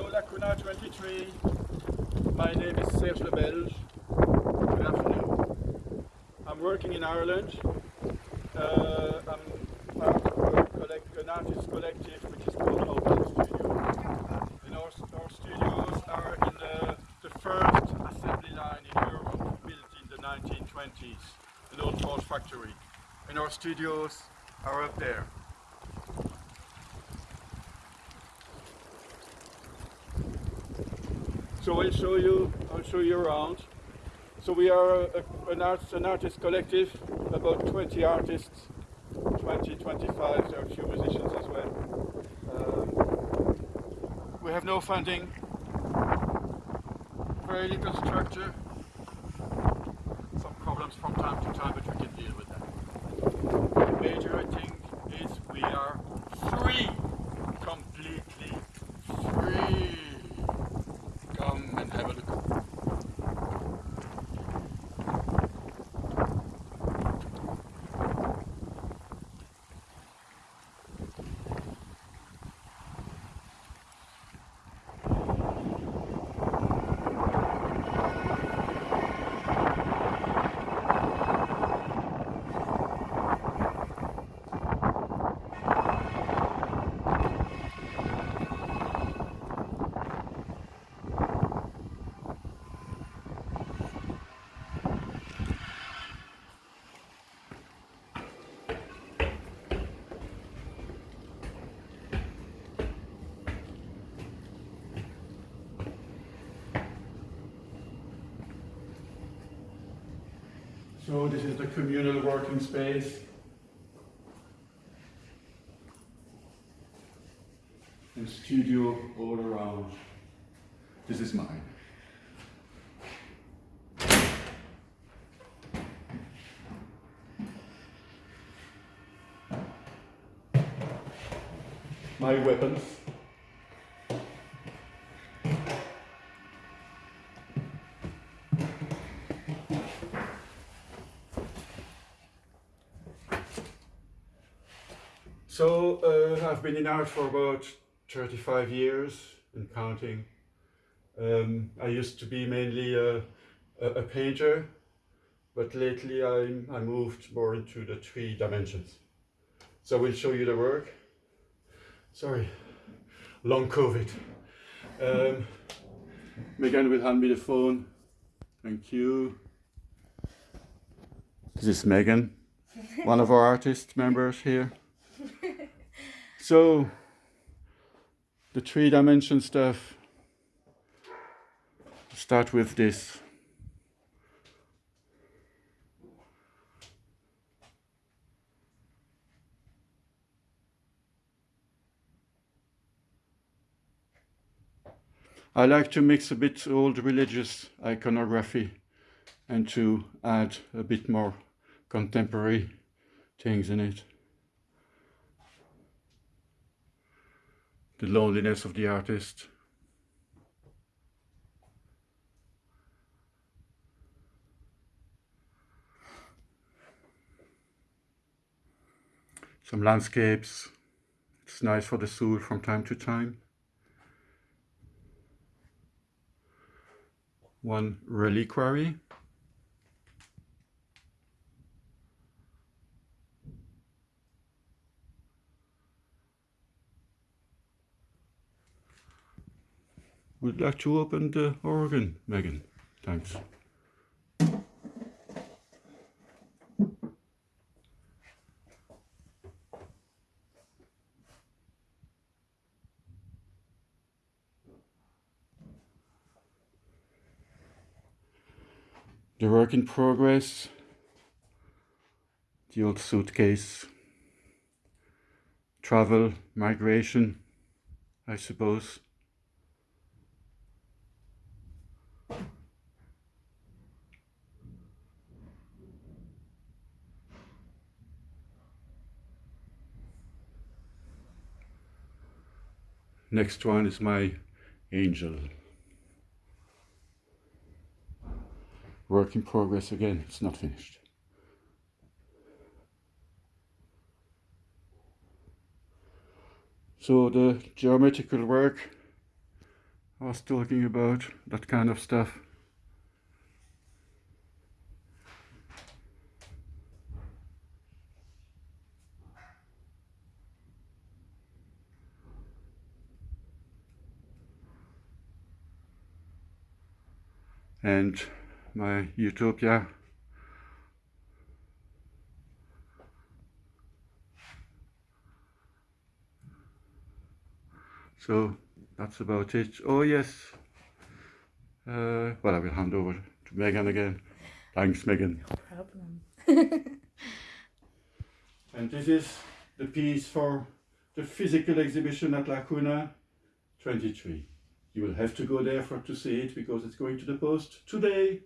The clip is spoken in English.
Hello Lacuna 23. My name is Serge Lebelge. Good afternoon. I'm working in Ireland. Uh, I'm part of an artist collective which is called Open Studio. And our, our studios are in the, the first assembly line in Europe built in the 1920s, an old Ford factory. And our studios are up there. So I'll show you, I'll show you around. So we are a, an, art, an artist collective, about 20 artists, 20, 25, there are a few musicians as well. Um, we have no funding, very little structure, some problems from time to time, but we can deal with that. The major thing is we are free, completely free. Come and have a look. So this is the communal working space. And studio all around. This is mine. My weapons. So uh, I've been in art for about 35 years and counting. Um, I used to be mainly a, a, a painter, but lately I, I moved more into the three dimensions. So we'll show you the work. Sorry, long COVID. Um, Megan will hand me the phone. Thank you. This is Megan, one of our artist members here. So, the three dimension stuff, start with this. I like to mix a bit old religious iconography and to add a bit more contemporary things in it. The loneliness of the artist. Some landscapes. It's nice for the soul from time to time. One reliquary. Would like to open the organ, Megan. Thanks. The work in progress, the old suitcase, travel, migration, I suppose. Next one is my angel. Work in progress again, it's not finished. So the geometrical work I was talking about, that kind of stuff. And my utopia. So that's about it. Oh yes. Uh, well I will hand over to Megan again. Thanks Megan. Problem. and this is the piece for the physical exhibition at Lacuna 23 you will have to go there for to see it because it's going to the post today